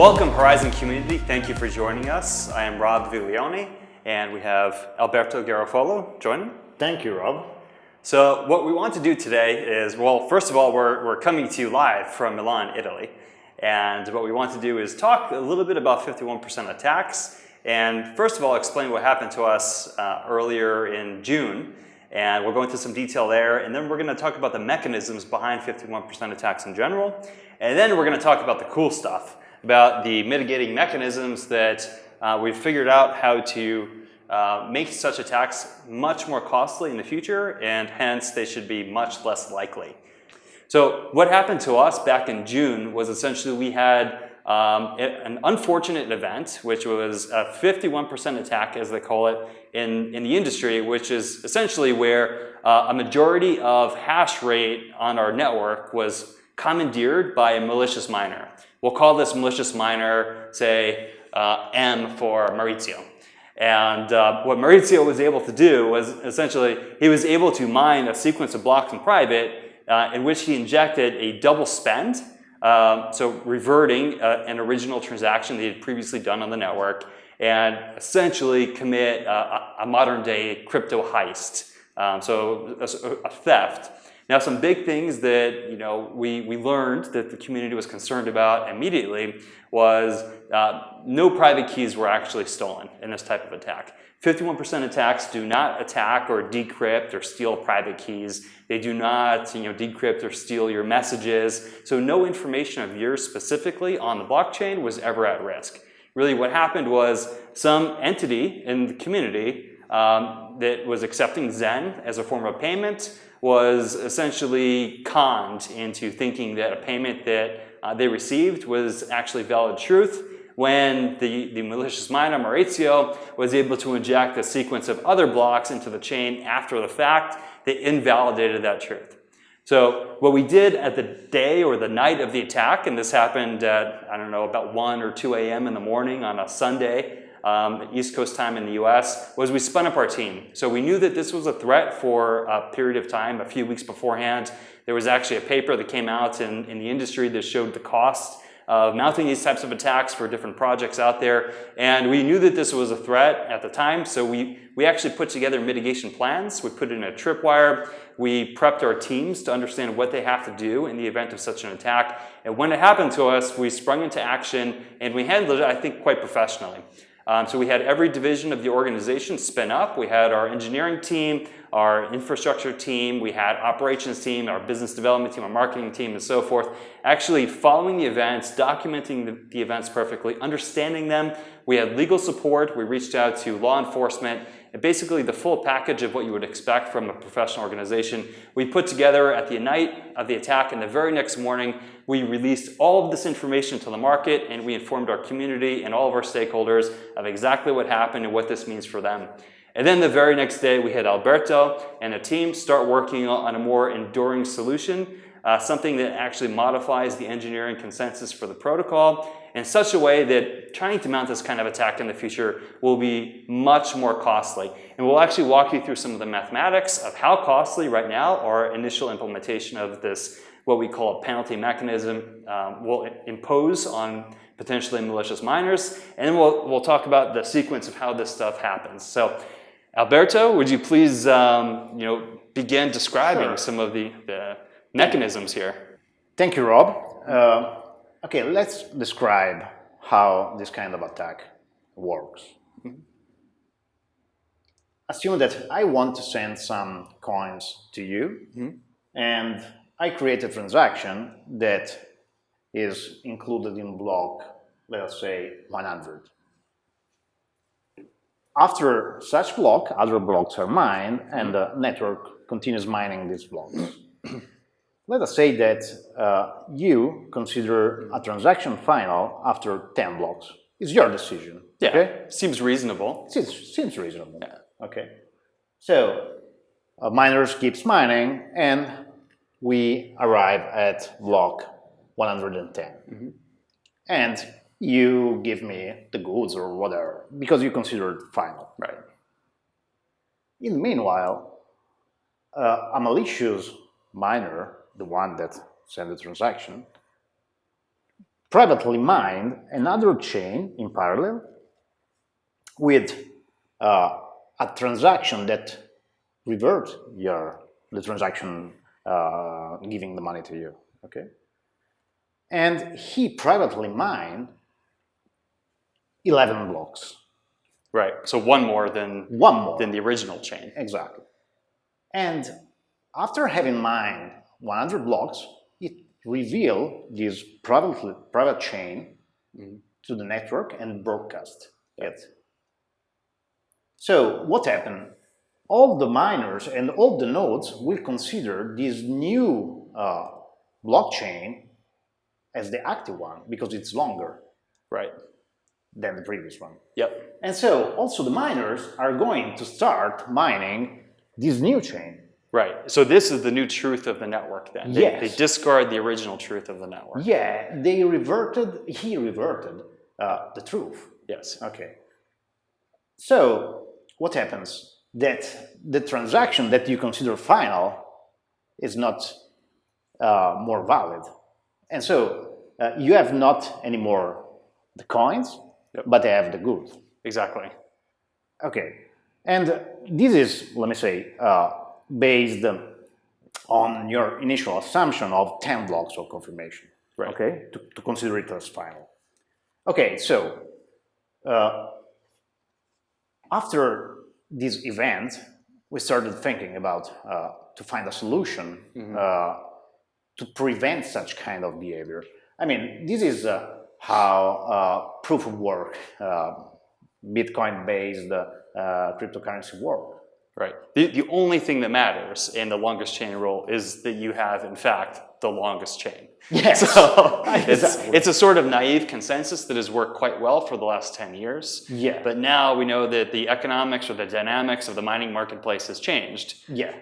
Welcome Horizen community, thank you for joining us. I am Rob Viglione and we have Alberto Garoffolo joining. Thank you, Rob. So what we want to do today is, well, first of all, we're, we're coming to you live from Milan, Italy. And what we want to do is talk a little bit about 51% attacks and first of all, explain what happened to us uh, earlier in June. And we'll go into some detail there. And then we're going to talk about the mechanisms behind 51% attacks in general. And then we're going to talk about the cool stuff, about the mitigating mechanisms that uh, we've figured out how to uh, make such attacks much more costly in the future, and hence they should be much less likely. So what happened to us back in June was essentially we had um, an unfortunate event, which was a 51% attack, as they call it, in, in the industry, which is essentially where uh, a majority of hash rate on our network was commandeered by a malicious miner. We'll call this malicious miner, say, uh, M for Maurizio. And uh, what Maurizio was able to do was essentially, he was able to mine a sequence of blocks in private uh, in which he injected a double spend um, so reverting uh, an original transaction they had previously done on the network and essentially commit uh, a modern day crypto heist. Um, so a, a, theft. Now some big things that you know we, we learned that the community was concerned about immediately was uh, no private keys were actually stolen in this type of attack. 51% attacks do not attack or decrypt or steal private keys. They do not you know, decrypt or steal your messages. So no information of yours specifically on the blockchain was ever at risk. Really what happened was some entity in the community um, that was accepting Zen as a form of payment was essentially conned into thinking that a payment that uh, they received was actually valid truth when the, the malicious miner Maurizio was able to inject a sequence of other blocks into the chain after the fact they invalidated that truth. So what we did at the day or the night of the attack, and this happened at, I don't know, about 1 or 2 a.m. in the morning on a Sunday, um, East Coast time in the US, was we spun up our team. So we knew that this was a threat for a period of time, a few weeks beforehand. There was actually a paper that came out in, in the industry that showed the cost of mounting these types of attacks for different projects out there. And we knew that this was a threat at the time, so we, we actually put together mitigation plans. We put in a tripwire. We prepped our teams to understand what they have to do in the event of such an attack. And when it happened to us, we sprung into action and we handled it, I think, quite professionally. Um, so we had every division of the organization spin up. We had our engineering team, our infrastructure team, we had operations team, our business development team, our marketing team, and so forth. Actually following the events, documenting the, the events perfectly, understanding them. We had legal support. We reached out to law enforcement basically the full package of what you would expect from a professional organization. We put together at the night of the attack and the very next morning, we released all of this information to the market and we informed our community and all of our stakeholders of exactly what happened and what this means for them. And then the very next day, we had Alberto and a team start working on a more enduring solution, uh, something that actually modifies the engineering consensus for the protocol in such a way that trying to mount this kind of attack in the future will be much more costly. And we'll actually walk you through some of the mathematics of how costly right now our initial implementation of this, what we call a penalty mechanism, um, will impose on potentially malicious miners. And then we'll, we'll talk about the sequence of how this stuff happens. So Alberto, would you please um, you know, begin describing sure. some of the, the mechanisms here? Thank you, Rob. Uh, Okay, let's describe how this kind of attack works. Mm -hmm. Assume that I want to send some coins to you, mm -hmm. and I create a transaction that is included in block, let's say 100. After such block, other blocks are mined, and the network continues mining these blocks. Let us say that uh, you consider a transaction final after 10 blocks. It's your decision. Yeah, okay? seems reasonable. Seems, seems reasonable. Yeah. Okay. So uh, miners keeps mining and we arrive at block 110. Mm -hmm. And you give me the goods or whatever because you consider it final. Right. In the meanwhile, uh, a malicious miner the one that sent the transaction, privately mined another chain in parallel with uh, a transaction that reverts your the transaction uh, giving the money to you. Okay, and he privately mined 11 blocks. Right. So one more than One more. than the original chain. Exactly. And after having mined 100 blocks, it reveal this private, private chain to the network and broadcast it. So what happened? All the miners and all the nodes will consider this new uh, blockchain as the active one because it's longer Right. than the previous one. Yep. And so also the miners are going to start mining this new chain. Right. So this is the new truth of the network then. They, Yes. they discard the original truth of the network. Yeah, they reverted, he reverted uh, the truth. Yes. Okay. So what happens? That the transaction that you consider final is not uh, more valid. And so uh, you have not anymore the coins, Yep. but they have the goods. Exactly. Okay, and this is, let me say, uh, based on your initial assumption of 10 blocks of confirmation, Right. okay, to, to consider it as final. Okay, so uh, after this event, we started thinking about uh, to find a solution uh, to prevent such kind of behavior. I mean, this is uh, how uh, proof of work, uh, Bitcoin-based uh, cryptocurrency work. Right. The, the only thing that matters in the longest chain rule is that you have, in fact, the longest chain. Yes. So it's, Exactly. it's a sort of naive consensus that has worked quite well for the last 10 years. Yeah. But now we know that the economics or the dynamics of the mining marketplace has changed. Yeah,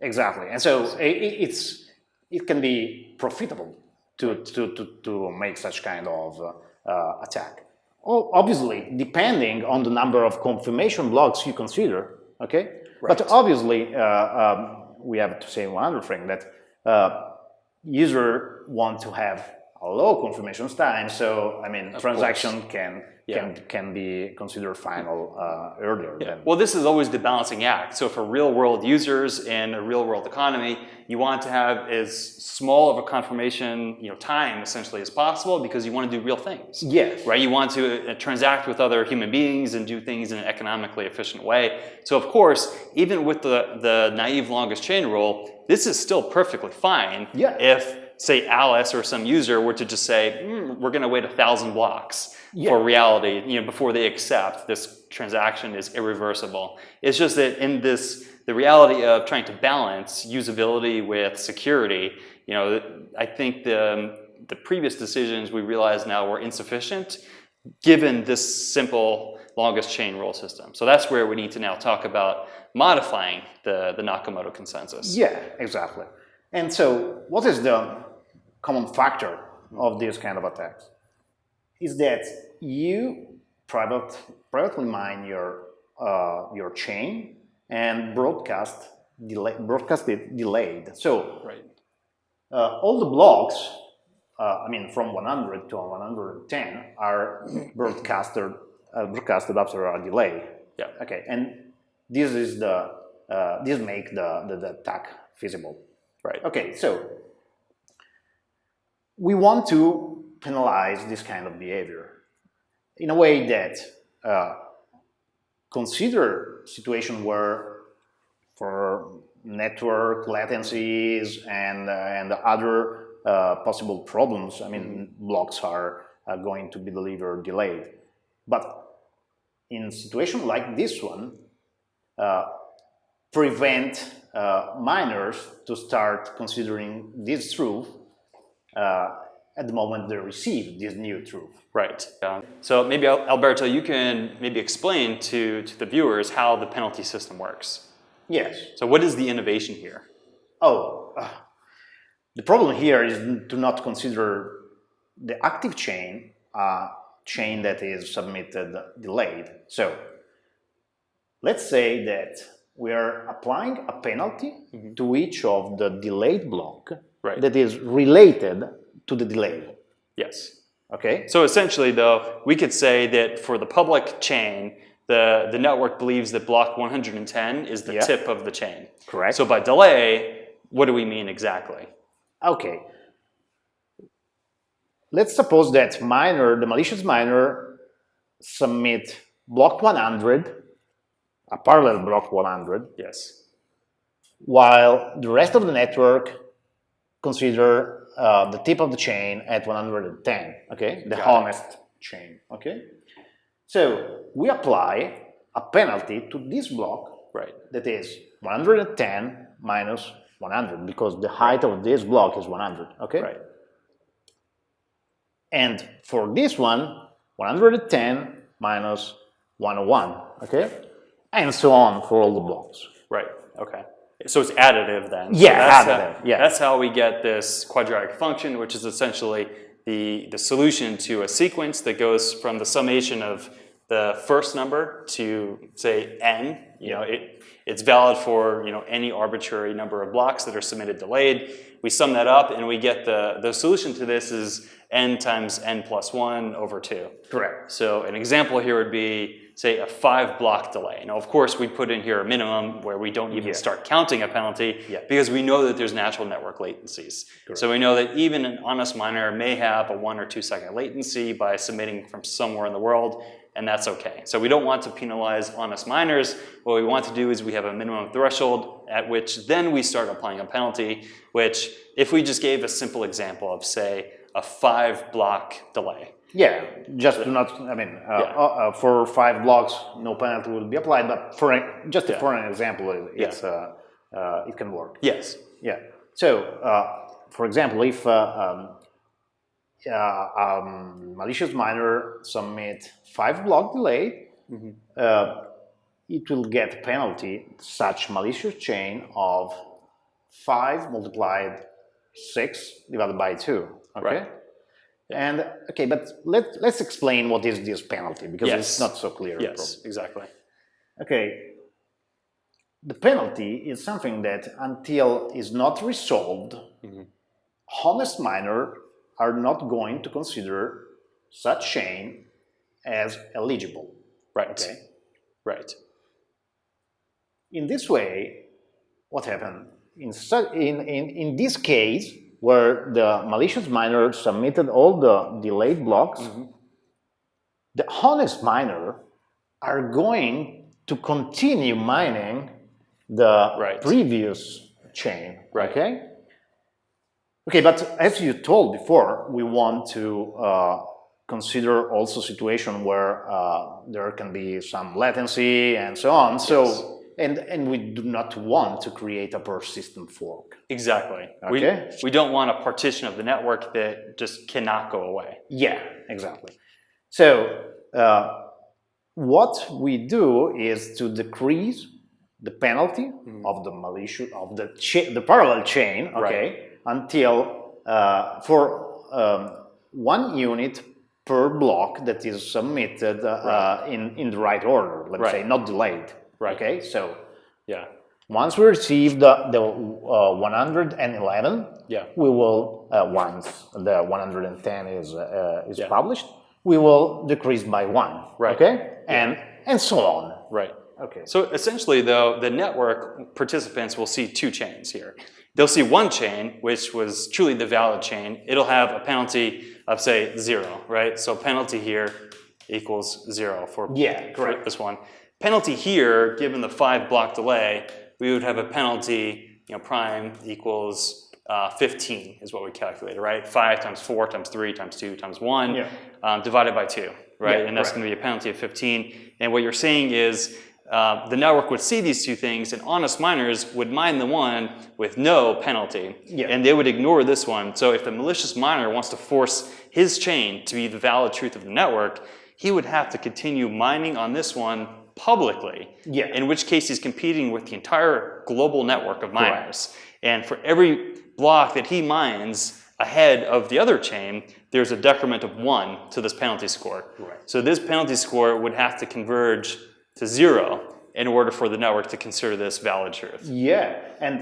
exactly. And so i- i- it's it can be profitable to to to, to make such kind of uh, attack. Oh, obviously, depending on the number of confirmation blocks you consider. Okay, but obviously, uh, um, we have to say one other thing that uh, user want to have a low confirmation time. So I mean, transaction can Yeah. can can be considered final uh, earlier than Well, this is always the balancing act. So for real world users in a real world economy, you want to have as small of a confirmation you know, time essentially as possible because you want to do real things. yes, Right? You want to uh, transact with other human beings and do things in an economically efficient way. So of course, even with the, the naive longest chain rule, this is still perfectly fine Yeah. if, say, Alice or some user were to just say, "Hmm, we're going to wait a thousand blocks Yeah. for reality, you know, before they accept this transaction is irreversible. It's just that in this, the reality of trying to balance usability with security, you know, I think the, the previous decisions we realize now were insufficient given this simple longest chain rule system. So that's where we need to now talk about modifying the, the Nakamoto consensus. Yeah, exactly. And so, what is the common factor of these kind of attacks? Is that you private, privately mine your uh, your chain and broadcast delay, broadcast it delayed. So Right. uh, all the blocks, uh, I mean, from 100 to 110, are broadcasted uh, broadcasted after a delay. Yeah. Okay, and this is the uh, this make the, the the attack feasible. Right. Okay, so we want to penalize this kind of behavior in a way that uh, consider situation where for network latencies and uh, and other uh, possible problems. I mean, blocks are uh, going to be delivered delayed, but in situation like this one, uh, prevent uh, miners to start considering this truth uh, at the moment they receive this new truth. Right. Um, so maybe Alberto, you can maybe explain to, to the viewers how the penalty system works. Yes. So what is the innovation here? Oh, uh, the problem here is to not consider the active chain a chain that is submitted delayed. So let's say that we are applying a penalty to each of the delayed block Right. that is related to the delay. Yes. Okay. So essentially, though, we could say that for the public chain, the, the network believes that block 110 is the Yeah. tip of the chain. Correct. So by delay, what do we mean exactly? Okay. Let's suppose that miner, the malicious miner, submit block 100, a parallel block 100, Yes. while the rest of the network consider uh, the tip of the chain at 110, okay? The Got it. honest chain, okay? So we apply a penalty to this block Right. that is 110 minus 100 because the height of this block is 100, okay? Right. And for this one, 110 minus 101, okay? And so on for all the blocks. Right. Okay. So it's additive then. Yeah, that's additive, How, yeah. That's how we get this quadratic function, which is essentially the the solution to a sequence that goes from the summation of the first number to say n. You know, it it's valid for you know any arbitrary number of blocks that are submitted delayed. We sum that up and we get the the solution to this is n times n plus one over two. Correct. So an example here would be, say, a five block delay. Now, of course, we put in here a minimum where we don't even Yeah. start counting a penalty Yeah. because we know that there's natural network latencies. So we know that even an honest miner may have a one or two second latency by submitting from somewhere in the world, and that's okay. So we don't want to penalize honest miners. What we want to do is we have a minimum threshold at which then we start applying a penalty, which if we just gave a simple example of, say, a five block delay, Yeah, just do not, I mean, uh, Yeah. uh, uh, for five blocks, no penalty will be applied, but for an, just for an example, it- Yeah. it's, uh, uh, it can work. yes, Yeah. So, uh, for example, if uh, um, uh, um, malicious miner submit five block delay, Mm-hmm. uh, it will get penalty such malicious chain of five multiplied six divided by two. Okay. Right. And okay, but let let's explain what is this penalty because Yes. it's not so clear. yes, exactly. Okay. The penalty is something that until is not resolved, Mhm. honest miner are not going to consider such chain as eligible. Right. Okay. Right. In this way, what happened? In, in, in, in this case, where the malicious miner submitted all the delayed blocks, mm-hmm. the honest miner are going to continue mining the Right. previous chain. Right. Okay. Okay, but as you told before, we want to uh, consider also situation where uh, there can be some latency and so on. So, and and we do not want to create a persistent fork. Exactly. Okay. We, we don't want a partition of the network that just cannot go away. Yeah, exactly. So uh, what we do is to decrease the penalty of the malicious of the the parallel chain, okay, until uh, for um, one unit per block that is submitted uh, in in the right order. Let's Right. say not delayed. Right. Okay, so Yeah. once we receive the the uh, 111, Yeah. we will uh, once the 110 is uh, is Yeah. published, we will decrease by one. Right. Okay, and and so on. Right. Okay. So essentially, though, the network participants will see two chains here. They'll see one chain, which was truly the valid chain. It'll have a penalty of, say, zero, right? So penalty here equals zero for, Yeah, correct. this one. Penalty here, given the five block delay, we would have a penalty, you know, prime equals uh, 15 is what we calculated, right? Five times four times three times two times one Yeah. um, divided by two, right? Yeah, and that's going to be a penalty of 15. And what you're saying is uh, the network would see these two things, and honest miners would mine the one with no penalty, Yeah. and they would ignore this one. So if the malicious miner wants to force his chain to be the valid truth of the network, he would have to continue mining on this one publicly. Yeah. In which case he's competing with the entire global network of miners. And for every block that he mines ahead of the other chain, there's a decrement of one to this penalty score. Right. So this penalty score would have to converge to zero in order for the network to consider this valid truth. Yeah, and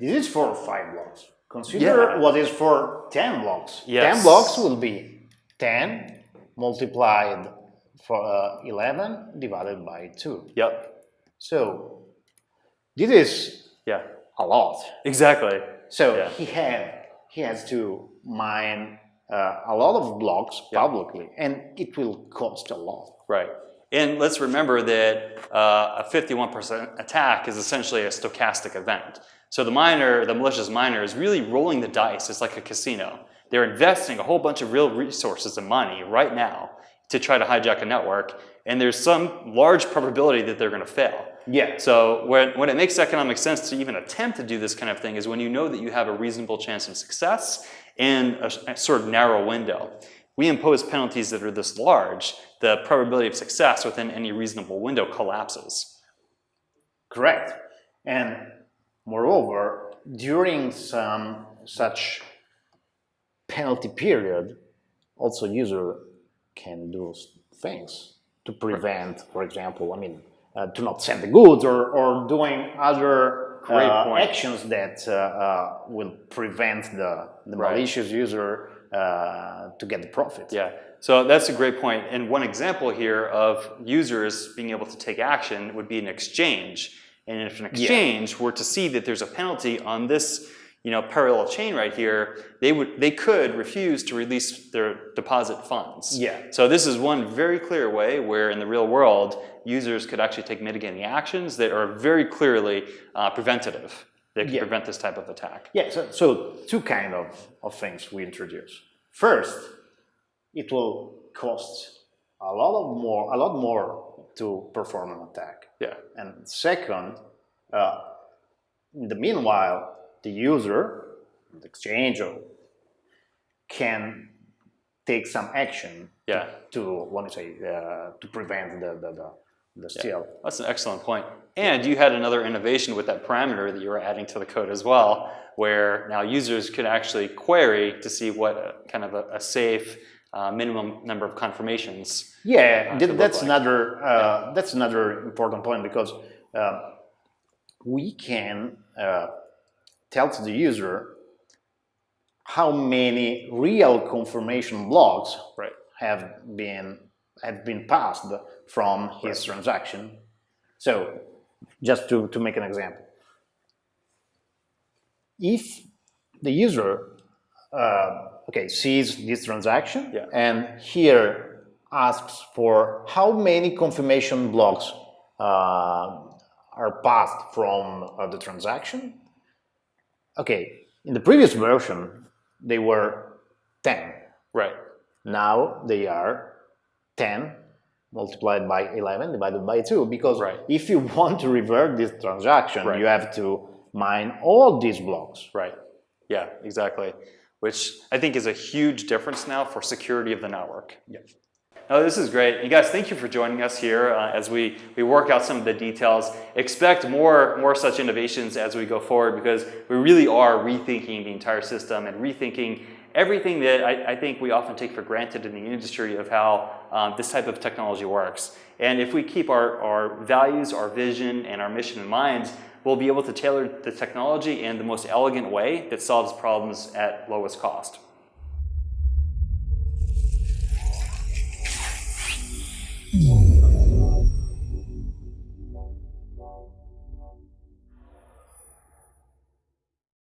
this is for five blocks. Consider Yeah. what is for 10 blocks. Yes. 10 blocks will be 10 multiplied for uh, 11 divided by 2. Yep. So this is Yeah. a lot. Exactly. So Yeah. he had he has to mine uh, a lot of blocks Yeah. publicly, and it will cost a lot. Right. And let's remember that uh, a 51% attack is essentially a stochastic event. So the miner, the malicious miner, is really rolling the dice. It's like a casino. They're investing a whole bunch of real resources and money right now to try to hijack a network, and there's some large probability that they're going to fail. Yeah. So when, when it makes economic sense to even attempt to do this kind of thing is when you know that you have a reasonable chance of success in a, a sort of narrow window. We impose penalties that are this large, the probability of success within any reasonable window collapses. Correct. And moreover, during some such penalty period, also user can do things to prevent, for example, I mean, uh, to not send the goods or, or doing other Great uh, actions that uh, uh, will prevent the, the Right. malicious user uh, to get the profit. Yeah, so that's a great point. And one example here of users being able to take action would be an exchange. And if an exchange were to see that there's a penalty on this you know, parallel chain right here, they would they could refuse to release their deposit funds. Yeah. So this is one very clear way where in the real world, users could actually take mitigating actions that are very clearly uh, preventative. They could Yeah. prevent this type of attack. Yeah, so, so two kind of, of things we introduce. First, it will cost a lot of more, a lot more to perform an attack. Yeah. And second, uh, in the meanwhile, the user, the exchanger, can take some action Yeah. to, what do you say, uh, to prevent the, the, the, the steal. That's an excellent point. And you had another innovation with that parameter that you were adding to the code as well, where now users could actually query to see what kind of a, a safe uh, minimum number of confirmations. Yeah, uh, th- that's like. another uh, that's another important point because uh, we can uh, tell to the user how many real confirmation blocks Right. have been have been passed from his transaction. So, just to, to make an example, if the user uh, okay sees this transaction Yeah. and here asks for how many confirmation blocks uh, are passed from uh, the transaction. Okay, in the previous version they were 10. Right. Now they are 10 multiplied by 11 divided by 2 because Right. if you want to revert this transaction Right. you have to mine all these blocks. Right. Yeah, exactly. Which I think is a huge difference now for security of the network. Yeah. No, this is great. You guys, thank you for joining us here uh, as we, we work out some of the details. Expect more, more such innovations as we go forward because we really are rethinking the entire system and rethinking everything that I, I think we often take for granted in the industry of how um, this type of technology works. And if we keep our, our values, our vision, and our mission in mind, we'll be able to tailor the technology in the most elegant way that solves problems at lowest cost.